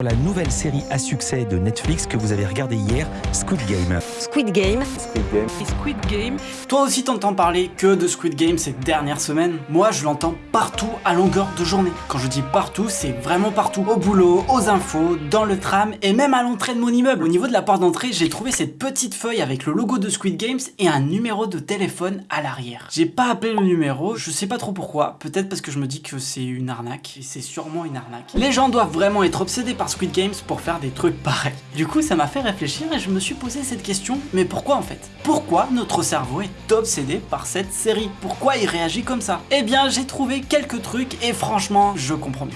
La nouvelle série à succès de Netflix que vous avez regardée hier, Squid Game. Squid Game. Squid Game. Et Squid Game. Toi aussi t'entends parler que de Squid Game ces dernières semaines Moi je l'entends partout à longueur de journée. Quand je dis partout, c'est vraiment partout. Au boulot, aux infos, dans le tram et même à l'entrée de mon immeuble. Au niveau de la porte d'entrée, j'ai trouvé cette petite feuille avec le logo de Squid Games et un numéro de téléphone à l'arrière. J'ai pas appelé le numéro, je sais pas trop pourquoi. Peut-être parce que je me dis que c'est une arnaque. Et c'est sûrement une arnaque. Les gens doivent vraiment être obsédés par Squid Games pour faire des trucs pareils. Du coup, ça m'a fait réfléchir et je me suis posé cette question, mais pourquoi en fait? Pourquoi notre cerveau est obsédé par cette série? Pourquoi il réagit comme ça? Eh bien, j'ai trouvé quelques trucs et franchement, je comprends mieux.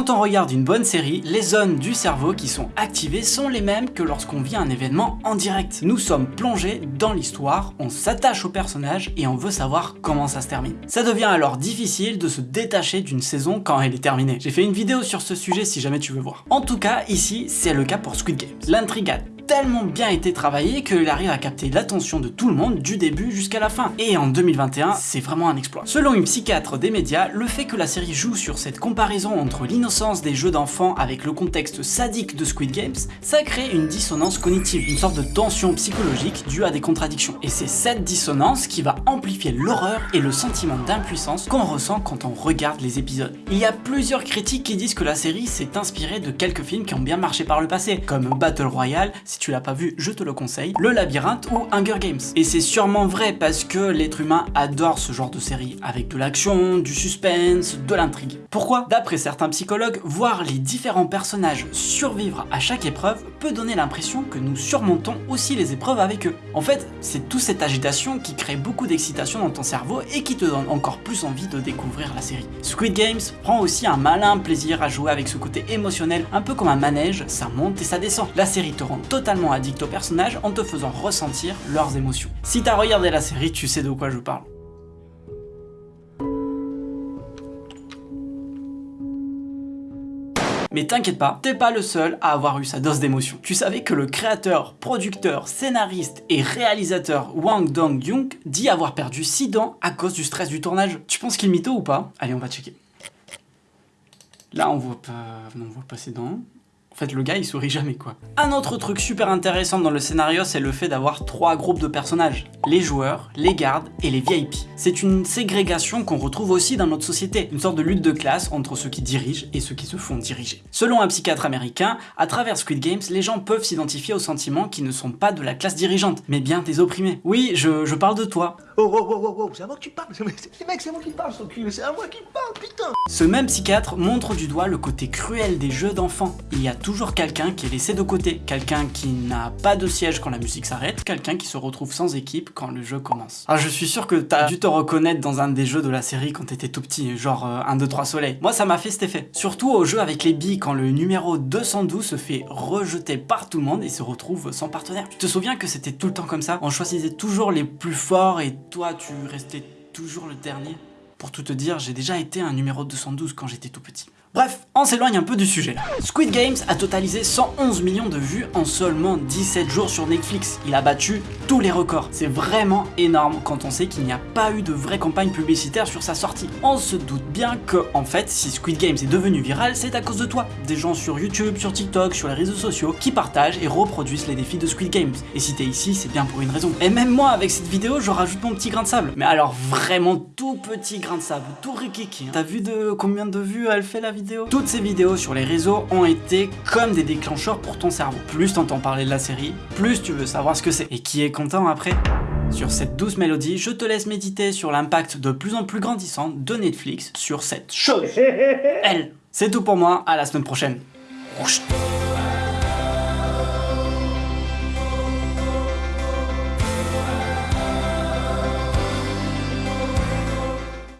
Quand on regarde une bonne série, les zones du cerveau qui sont activées sont les mêmes que lorsqu'on vit un événement en direct. Nous sommes plongés dans l'histoire, on s'attache au personnage et on veut savoir comment ça se termine. Ça devient alors difficile de se détacher d'une saison quand elle est terminée. J'ai fait une vidéo sur ce sujet si jamais tu veux voir. En tout cas, ici, c'est le cas pour Squid Games. L'intrigue tellement bien été travaillé qu'il arrive à capter l'attention de tout le monde du début jusqu'à la fin. Et en 2021, c'est vraiment un exploit. Selon une psychiatre des médias, le fait que la série joue sur cette comparaison entre l'innocence des jeux d'enfants avec le contexte sadique de Squid Games, ça crée une dissonance cognitive, une sorte de tension psychologique due à des contradictions. Et c'est cette dissonance qui va amplifier l'horreur et le sentiment d'impuissance qu'on ressent quand on regarde les épisodes. Il y a plusieurs critiques qui disent que la série s'est inspirée de quelques films qui ont bien marché par le passé, comme Battle Royale, tu l'as pas vu, je te le conseille, Le Labyrinthe ou Hunger Games. Et c'est sûrement vrai parce que l'être humain adore ce genre de série, avec de l'action, du suspense, de l'intrigue. Pourquoi? D'après certains psychologues, voir les différents personnages survivre à chaque épreuve peut donner l'impression que nous surmontons aussi les épreuves avec eux. En fait, c'est toute cette agitation qui crée beaucoup d'excitation dans ton cerveau et qui te donne encore plus envie de découvrir la série. Squid Games prend aussi un malin plaisir à jouer avec ce côté émotionnel, un peu comme un manège, ça monte et ça descend. La série te rend totalement addict aux personnages en te faisant ressentir leurs émotions. Si t'as regardé la série, tu sais de quoi je parle. Mais t'inquiète pas, t'es pas le seul à avoir eu sa dose d'émotion. Tu savais que le créateur, producteur, scénariste et réalisateur Wang Dong-Yung dit avoir perdu 6 dents à cause du stress du tournage. Tu penses qu'il mytho ou pas? Allez, on va checker. Là, on voit pas, on voit pas ses dents. En fait, le gars, il sourit jamais, quoi. Un autre truc super intéressant dans le scénario, c'est le fait d'avoir trois groupes de personnages. Les joueurs, les gardes et les VIP. C'est une ségrégation qu'on retrouve aussi dans notre société. Une sorte de lutte de classe entre ceux qui dirigent et ceux qui se font diriger. Selon un psychiatre américain, à travers Squid Games, les gens peuvent s'identifier aux sentiments qui ne sont pas de la classe dirigeante, mais bien des opprimés. Oui, je, je parle de toi. Oh, oh, oh, oh, oh, c'est à moi que tu parles. C'est mec, c'est moi qui parle, c'est à moi qui parle, putain. Ce même psychiatre montre du doigt le côté cruel des jeux d'enfants. Il y a toujours quelqu'un qui est laissé de côté, quelqu'un qui n'a pas de siège quand la musique s'arrête, quelqu'un qui se retrouve sans équipe quand le jeu commence. Ah, je suis sûr que t'as dû te reconnaître dans un des jeux de la série quand t'étais tout petit, genre 1, 2, 3 soleil. Moi, ça m'a fait cet effet. Surtout au jeu avec les billes, quand le numéro 212 se fait rejeter par tout le monde et se retrouve sans partenaire. Tu te souviens que c'était tout le temps comme ça? On choisissait toujours les plus forts et toi, tu restais toujours le dernier? Pour tout te dire, j'ai déjà été un numéro 212 quand j'étais tout petit. Bref, on s'éloigne un peu du sujet là. Squid Games a totalisé 111 millions de vues en seulement 17 jours sur Netflix. Il a battu tous les records. C'est vraiment énorme quand on sait qu'il n'y a pas eu de vraie campagne publicitaire sur sa sortie. On se doute bien que, en fait, si Squid Games est devenu viral, c'est à cause de toi. Des gens sur YouTube, sur TikTok, sur les réseaux sociaux qui partagent et reproduisent les défis de Squid Games. Et si t'es ici, c'est bien pour une raison. Et même moi, avec cette vidéo, je rajoute mon petit grain de sable. Mais alors vraiment tout petit grain de sable, tout rikiki. T'as vu de combien de vues elle fait la vidéo? Toutes ces vidéos sur les réseaux ont été comme des déclencheurs pour ton cerveau. Plus t'entends parler de la série, plus tu veux savoir ce que c'est. Et qui est content après? Sur cette douce mélodie, je te laisse méditer sur l'impact de plus en plus grandissant de Netflix sur cette chose. Elle. C'est tout pour moi, à la semaine prochaine.